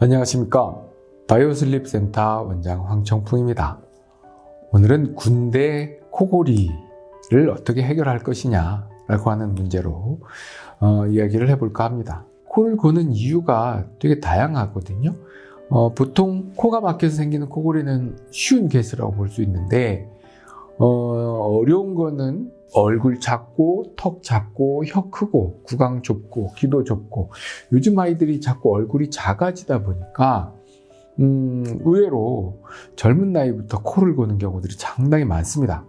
안녕하십니까. 바이오슬립 센터 원장 황청풍입니다. 오늘은 군대 코골이를 어떻게 해결할 것이냐 라고 하는 문제로 어, 이야기를 해볼까 합니다. 코를 고는 이유가 되게 다양하거든요. 어, 보통 코가 막혀서 생기는 코골이는 쉬운 케이스라고 볼 수 있는데 어, 어려운 거는 얼굴 작고 턱 작고 혀 크고 구강 좁고 기도 좁고 요즘 아이들이 자꾸 얼굴이 작아지다 보니까 음, 의외로 젊은 나이부터 코를 고는 경우들이 상당히 많습니다.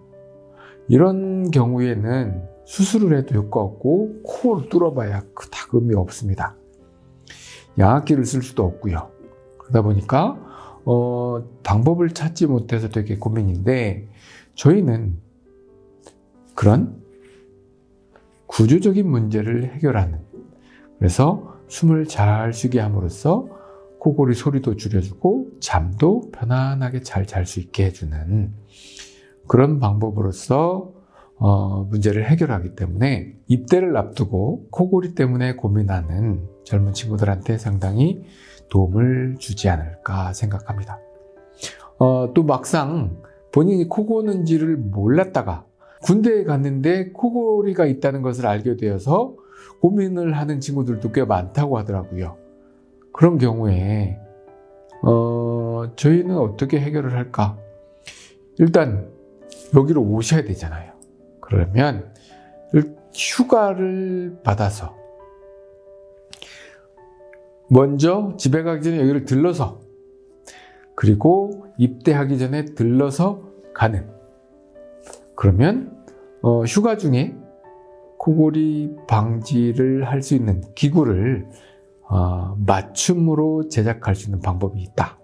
이런 경우에는 수술을 해도 효과 없고 코를 뚫어봐야 그닥 의미 없습니다. 양압기를 쓸 수도 없고요. 그러다 보니까 어, 방법을 찾지 못해서 되게 고민인데 저희는 그런 구조적인 문제를 해결하는 그래서 숨을 잘 쉬게 함으로써 코골이 소리도 줄여주고 잠도 편안하게 잘 잘 수 있게 해주는 그런 방법으로서 어, 문제를 해결하기 때문에 입대를 앞두고 코골이 때문에 고민하는 젊은 친구들한테 상당히 도움을 주지 않을까 생각합니다. 어, 또 막상 본인이 코 고는지를 몰랐다가 군대에 갔는데 코골이가 있다는 것을 알게 되어서 고민을 하는 친구들도 꽤 많다고 하더라고요. 그런 경우에 어, 저희는 어떻게 해결을 할까? 일단 여기로 오셔야 되잖아요. 그러면 휴가를 받아서 먼저 집에 가기 전에 여기를 들러서 그리고 입대하기 전에 들러서 가는 그러면 어, 휴가 중에 코골이 방지를 할 수 있는 기구를 어, 맞춤으로 제작할 수 있는 방법이 있다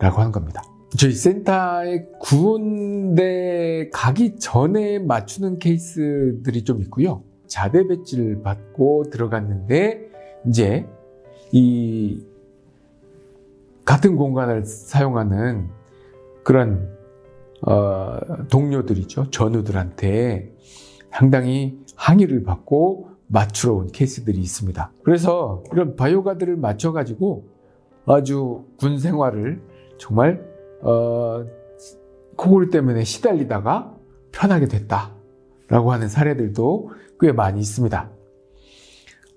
라고 하는 겁니다. 저희 센터에 군대 가기 전에 맞추는 케이스들이 좀 있고요. 자대 배지를 받고 들어갔는데 이제 이 같은 공간을 사용하는 그런 어, 동료들이죠. 전우들한테 상당히 항의를 받고 맞추러 온 케이스들이 있습니다. 그래서 이런 바이오가드를 맞춰가지고 아주 군 생활을 정말 어, 코골이 때문에 시달리다가 편하게 됐다라고 하는 사례들도 꽤 많이 있습니다.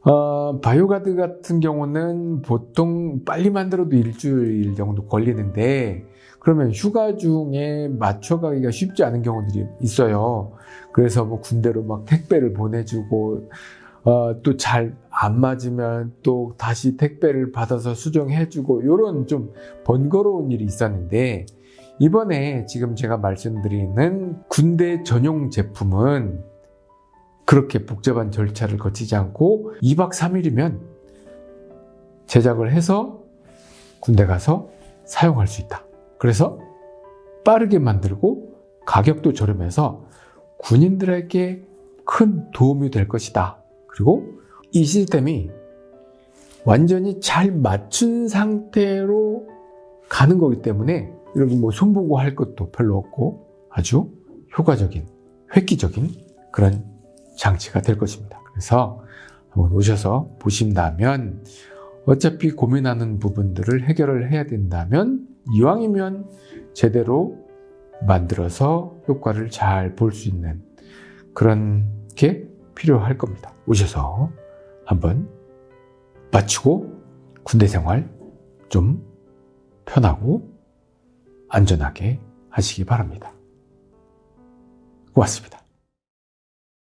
어, 바이오가드 같은 경우는 보통 빨리 만들어도 일주일 정도 걸리는데 그러면 휴가 중에 맞춰가기가 쉽지 않은 경우들이 있어요. 그래서 뭐 군대로 막 택배를 보내주고 어, 또 잘 안 맞으면 또 다시 택배를 받아서 수정해주고 이런 좀 번거로운 일이 있었는데 이번에 지금 제가 말씀드리는 군대 전용 제품은 그렇게 복잡한 절차를 거치지 않고 2박 3일이면 제작을 해서 군대 가서 사용할 수 있다. 그래서 빠르게 만들고 가격도 저렴해서 군인들에게 큰 도움이 될 것이다. 그리고 이 시스템이 완전히 잘 맞춘 상태로 가는 거기 때문에 여러분 뭐 손보고 할 것도 별로 없고 아주 효과적인 획기적인 그런 장치가 될 것입니다. 그래서 한번 오셔서 보신다면 어차피 고민하는 부분들을 해결을 해야 된다면 이왕이면 제대로 만들어서 효과를 잘 볼 수 있는 그런 게 필요할 겁니다. 오셔서 한번 마치고 군대 생활 좀 편하고 안전하게 하시기 바랍니다. 고맙습니다.